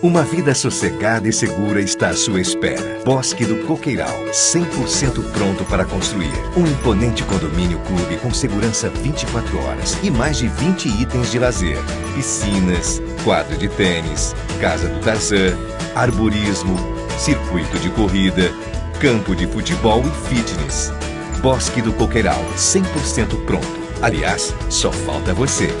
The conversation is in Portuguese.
Uma vida sossegada e segura está à sua espera. Bosque do Coqueiral, 100% pronto para construir. Um imponente condomínio clube com segurança 24 horas e mais de 20 itens de lazer. Piscinas, quadro de tênis, casa do Tarzan, arborismo, circuito de corrida, campo de futebol e fitness. Bosque do Coqueiral, 100% pronto. Aliás, só falta você.